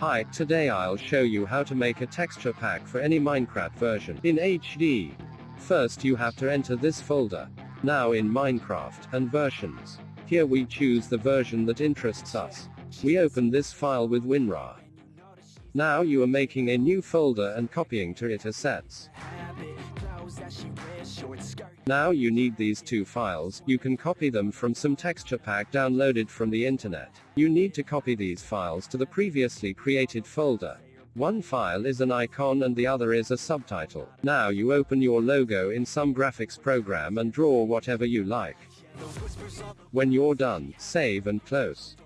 Hi, today I'll show you how to make a texture pack for any Minecraft version in HD. First you have to enter this folder. Now in Minecraft and versions. Here we choose the version that interests us. We open this file with WinRAR. Now you are making a new folder and copying to it assets. Now you need these two files, you can copy them from some texture pack downloaded from the internet. You need to copy these files to the previously created folder. One file is an icon and the other is a subtitle. Now you open your logo in some graphics program and draw whatever you like. When you're done, save and close.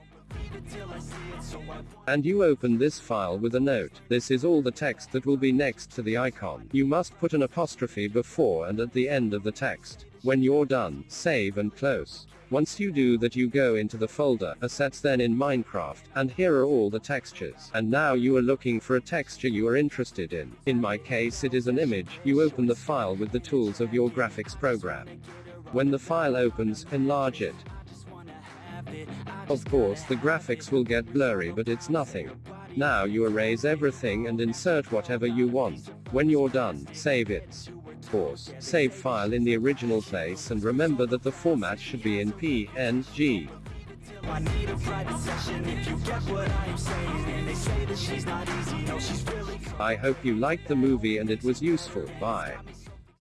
And you open this file with a note. This is all the text that will be next to the icon. You must put an apostrophe before and at the end of the text. When you're done, save and close. Once you do that you go into the folder, assets then in Minecraft, and here are all the textures. And now you are looking for a texture you are interested in. In my case it is an image, you open the file with the tools of your graphics program. When the file opens, enlarge it. Of course the graphics will get blurry but it's nothing. Now you erase everything and insert whatever you want. When you're done, save it. Pause. Save file in the original place and remember that the format should be in PNG. I need a private session if you get what I am saying they say that she's not easy, no she's really I hope you liked the movie and it was useful, bye.